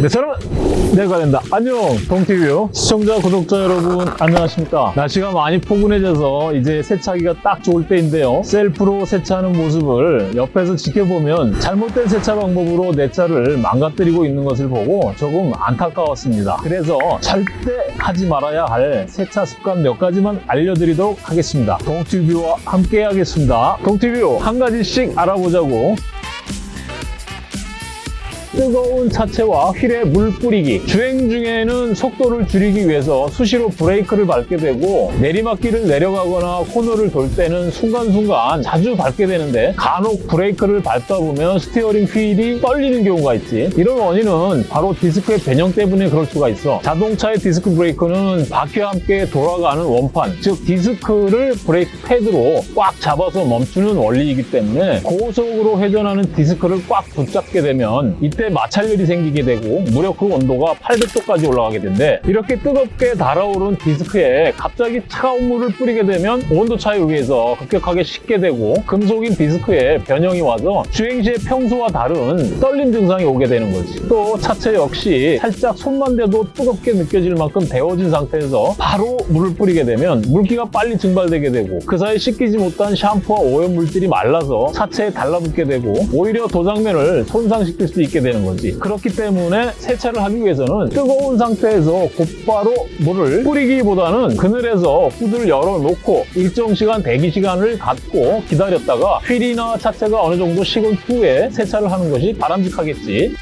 네, 저는 내가 된다. 안녕, 동티뷰 시청자, 구독자 여러분 안녕하십니까? 날씨가 많이 포근해져서 이제 세차기가 딱 좋을 때인데요. 셀프로 세차하는 모습을 옆에서 지켜보면 잘못된 세차 방법으로 내 차를 망가뜨리고 있는 것을 보고 조금 안타까웠습니다. 그래서 절대 하지 말아야 할 세차 습관 몇 가지만 알려드리도록 하겠습니다. 동티뷰와 함께 하겠습니다. 동티뷰 한 가지씩 알아보자고. 뜨거운 차체와 휠에 물 뿌리기. 주행 중에는 속도를 줄이기 위해서 수시로 브레이크를 밟게 되고 내리막길을 내려가거나 코너를 돌 때는 순간순간 자주 밟게 되는데 간혹 브레이크를 밟다 보면 스티어링 휠이 떨리는 경우가 있지. 이런 원인은 바로 디스크의 변형 때문에 그럴 수가 있어. 자동차의 디스크 브레이크는 바퀴와 함께 돌아가는 원판 즉 디스크를 브레이크 패드로 꽉 잡아서 멈추는 원리이기 때문에 고속으로 회전하는 디스크를 꽉 붙잡게 되면 이때 마찰열이 생기게 되고 무려 그 온도가 800도까지 올라가게 된대 이렇게 뜨겁게 달아오른 디스크에 갑자기 차가운 물을 뿌리게 되면 온도 차에 의해서 급격하게 식게 되고 금속인 디스크에 변형이 와서 주행 시에 평소와 다른 떨림 증상이 오게 되는 거지. 또 차체 역시 살짝 손만 대도 뜨겁게 느껴질 만큼 데워진 상태에서 바로 물을 뿌리게 되면 물기가 빨리 증발되게 되고 그 사이 씻기지 못한 샴푸와 오염물질이 말라서 차체에 달라붙게 되고 오히려 도장면을 손상시킬 수 있게 되는 거지. 그렇기 때문에 세차를 하기 위해서는 뜨거운 상태에서 곧바로 물을 뿌리기보다는 그늘에서 후드를 열어놓고 일정 시간 대기 시간을 갖고 기다렸다가 휠이나 차체가 어느 정도 식은 후에 세차를 하는 것이 바람직하겠지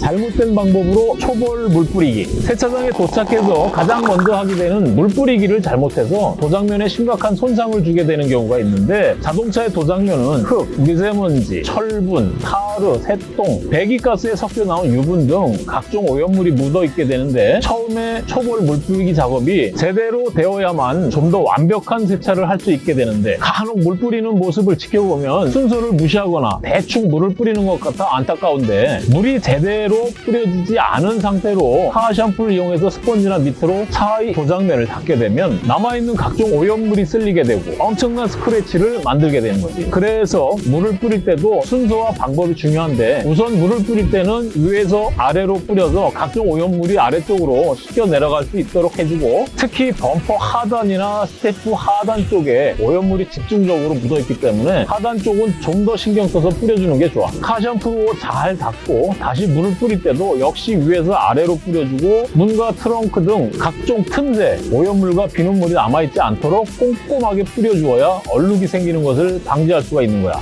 잘못된 방법으로 초벌 물 뿌리기. 세차장에 도착해서 가장 먼저 하게 되는 물 뿌리기를 잘못해서 도장면에 심각한 손상을 주게 되는 경우가 있는데 자동차의 도장면은 흙, 미세먼지, 철분, 타르, 새똥, 배기가스에 섞여 나온 유분 등 각종 오염물이 묻어 있게 되는데 처음에 초벌 물 뿌리기 작업이 제대로 되어야만 좀 더 완벽한 세차를 할 수 있게 되는데 간혹 물 뿌리는 모습을 지켜보면 순서를 무시하거나 대충 물을 뿌리는 것 같아 안타까운데 물이 제대로 뿌려지지 않은 상태로 카샴푸를 이용해서 스펀지나 미트로 차의 도장면을 닦게 되면 남아있는 각종 오염물이 쓸리게 되고 엄청난 스크래치를 만들게 되는 거지. 그래서 물을 뿌릴 때도 순서와 방법이 중요한데 우선 물을 뿌릴 때는 위에서 아래로 뿌려서 각종 오염물이 아래쪽으로 씻겨 내려갈 수 있도록 해주고 특히 범퍼 하단이나 스텝 하단 쪽에 오염물이 집중적으로 묻어있기 때문에 하단 쪽은 좀 더 신경 써서 뿌려주는 게 좋아. 카샴푸로 잘 닦고 다시 물을 뿌릴 때도 역시 위에서 아래로 뿌려주고 문과 트렁크 등 각종 틈새 오염물과 비눗물이 남아있지 않도록 꼼꼼하게 뿌려주어야 얼룩이 생기는 것을 방지할 수가 있는 거야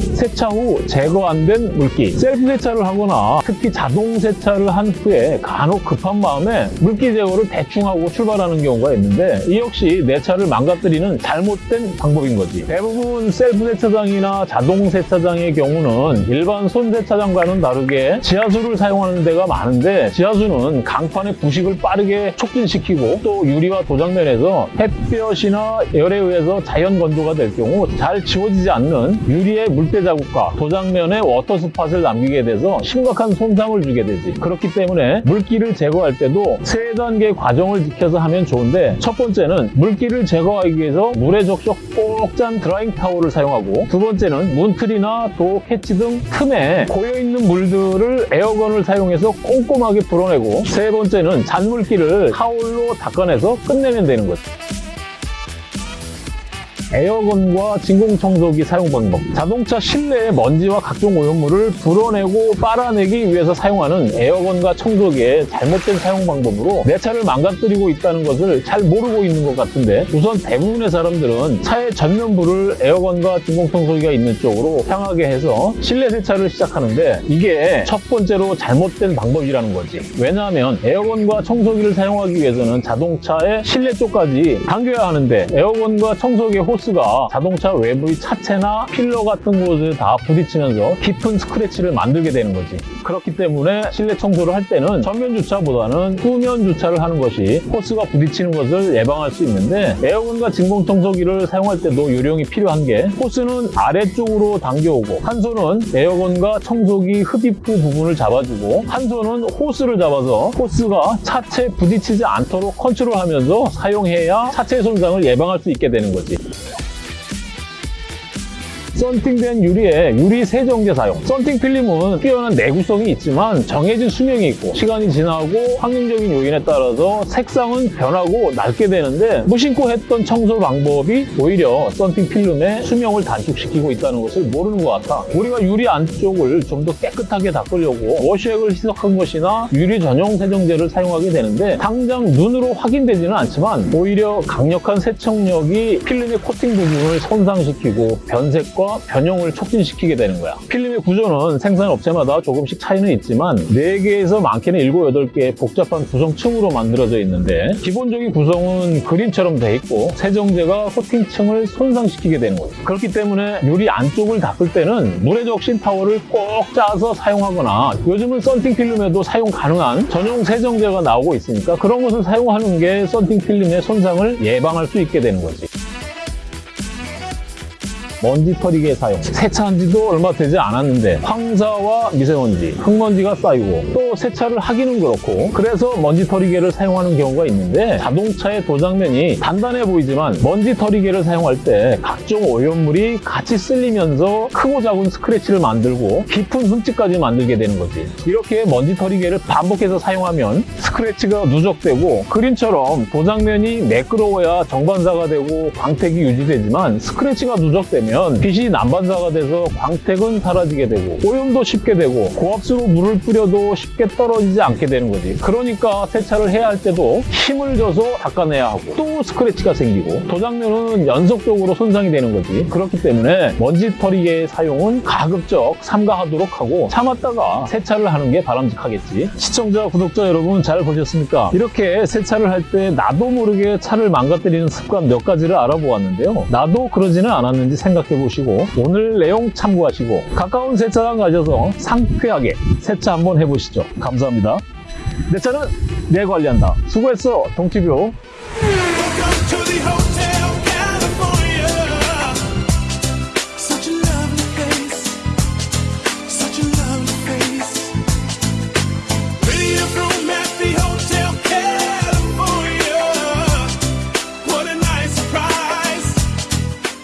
세차 후 제거 안 된 물기. 셀프 세차를 하거나 특히 자동 세차를 한 후에 간혹 급한 마음에 물기 제거를 대충 하고 출발하는 경우가 있는데 이 역시 내 차를 망가뜨리는 잘못된 방법인 거지. 대부분 셀프 세차장이나 자동 세차장의 경우는 일반 손 세차장과는 다르게 지하수를 사용하는 데가 많은데 지하수는 강판의 부식을 빠르게 촉진시키고 또 유리와 도장면에서 햇볕이나 열에 의해서 자연 건조가 될 경우 잘 지워지지 않는 유리의 물때 자국과 도장면에 water spot을 남기게 돼서 심각한 손상을 주게 되지. 그렇기 때문에 물기를 제거할 때도 세 단계 과정을 지켜서 하면 좋은데 첫 번째는 물기를 제거하기 위해서 물에 적셔 꼭 짠 drying towel을 사용하고 두 번째는 문틀이나 door catch 등 틈에 고여있는 물들을 에어건을 사용해서 꼼꼼하게 불어내고 세 번째는 잔물기를 타올로 닦아내서 끝내면 되는 거지. 에어건과 진공청소기 사용 방법. 자동차 실내의 먼지와 각종 오염물을 불어내고 빨아내기 위해서 사용하는 에어건과 청소기의 잘못된 사용 방법으로 내 차를 망가뜨리고 있다는 것을 잘 모르고 있는 것 같은데 우선 대부분의 사람들은 차의 전면부를 에어건과 진공청소기가 있는 쪽으로 향하게 해서 실내 세차를 시작하는데 이게 첫 번째로 잘못된 방법이라는 거지. 왜냐하면 air gun과 청소기를 사용하기 위해서는 자동차의 실내 쪽까지 당겨야 하는데 air gun과 청소기의 호스 호스가 자동차 외부의 차체나 pillar 같은 곳에 다 부딪히면서 깊은 스크래치를 만들게 되는 거지. 그렇기 때문에 실내 청소를 할 때는 전면 주차보다는 후면 주차를 하는 것이 호스가 부딪히는 것을 예방할 수 있는데 air gun과 진공 청소기를 사용할 때도 요령이 필요한 게 호스는 아래쪽으로 당겨오고 한 손은 air gun과 청소기 흡입구 부분을 잡아주고 한 손은 호스를 잡아서 호스가 차체에 부딪히지 않도록 컨트롤하면서 사용해야 차체 손상을 예방할 수 있게 되는 거지. 썬팅된 유리에 유리 세정제 사용. 썬팅 필름은 뛰어난 내구성이 있지만 정해진 수명이 있고 시간이 지나고 환경적인 요인에 따라서 색상은 변하고 낡게 되는데 무심코 했던 청소 방법이 오히려 썬팅 필름의 수명을 단축시키고 있다는 것을 모르는 것 같아. 우리가 유리 안쪽을 좀 더 깨끗하게 닦으려고 워시액을 희석한 것이나 유리 전용 세정제를 사용하게 되는데 당장 눈으로 확인되지는 않지만 오히려 강력한 세척력이 필름의 코팅 부분을 손상시키고 변색과 변형을 촉진시키게 되는 거야. 필름의 구조는 생산업체마다 조금씩 차이는 있지만 4개에서 많게는 7, 8개의 복잡한 구성층으로 만들어져 있는데 기본적인 구성은 그림처럼 돼 있고 세정제가 코팅층을 손상시키게 되는 거죠. 그렇기 때문에 유리 안쪽을 닦을 때는 물에 적신 타월을 꼭 짜서 사용하거나 요즘은 썬팅 필름에도 사용 가능한 전용 세정제가 나오고 있으니까 그런 것을 사용하는 게 썬팅 필름의 손상을 예방할 수 있게 되는 거지. 먼지 털이기의 사용. 세차한 지도 얼마 되지 않았는데 황사와 미세먼지, 흙먼지가 쌓이고 또 세차를 하기는 그렇고 그래서 먼지 털이개를 사용하는 경우가 있는데 자동차의 도장면이 단단해 보이지만 먼지 털이개를 사용할 때 각종 오염물이 같이 쓸리면서 크고 작은 스크래치를 만들고 깊은 흠집까지 만들게 되는 거지. 이렇게 먼지 털이개를 반복해서 사용하면 스크래치가 누적되고 그림처럼 도장면이 매끄러워야 정반사가 되고 광택이 유지되지만 스크래치가 누적되면 빛이 난반사가 돼서 광택은 사라지게 되고 오염도 쉽게 되고 고압수로 물을 뿌려도 쉽게 떨어지지 않게 되는 거지. 그러니까 세차를 해야 할 때도 힘을 줘서 닦아내야 하고 또 스크래치가 생기고 도장면은 연속적으로 손상이 되는 거지. 그렇기 때문에 먼지 털이개의 사용은 가급적 삼가하도록 하고 참았다가 세차를 하는 게 바람직하겠지. 시청자, 구독자 여러분 잘 보셨습니까? 이렇게 세차를 할 때 나도 모르게 차를 망가뜨리는 습관 몇 가지를 알아보았는데요. 나도 그러지는 않았는지 생각 해 보시고 오늘 내용 참고하시고 가까운 세차장 가셔서 상쾌하게 세차 한번 해보시죠. 감사합니다. 내 차는 내 관리한다. 수고했어, 동티뷰.